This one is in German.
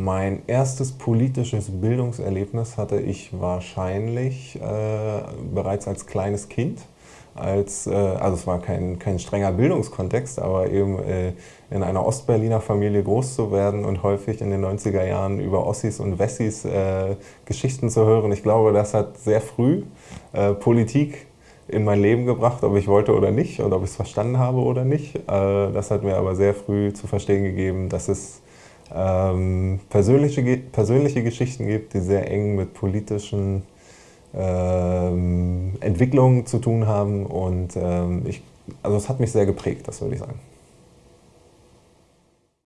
Mein erstes politisches Bildungserlebnis hatte ich wahrscheinlich äh, bereits als kleines Kind. Als, äh, also es war kein, kein strenger Bildungskontext, aber eben äh, in einer Ostberliner Familie groß zu werden und häufig in den 90er Jahren über Ossis und Wessis äh, Geschichten zu hören. Ich glaube, das hat sehr früh äh, Politik in mein Leben gebracht, ob ich wollte oder nicht und ob ich es verstanden habe oder nicht. Äh, das hat mir aber sehr früh zu verstehen gegeben, dass es ähm, persönliche, persönliche Geschichten gibt, die sehr eng mit politischen ähm, Entwicklungen zu tun haben. Und ähm, ich, also es hat mich sehr geprägt, das würde ich sagen.